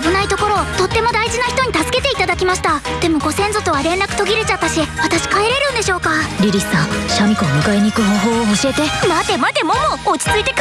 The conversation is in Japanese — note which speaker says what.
Speaker 1: 危ないところをとっても大事な人に助けていただきました。でもご先祖とは連絡途切れちゃったし私帰れるんでしょうか？
Speaker 2: リリスさんシャミ子を迎えに行く方法を教えて。
Speaker 1: 待て待てモモ落ち着いて考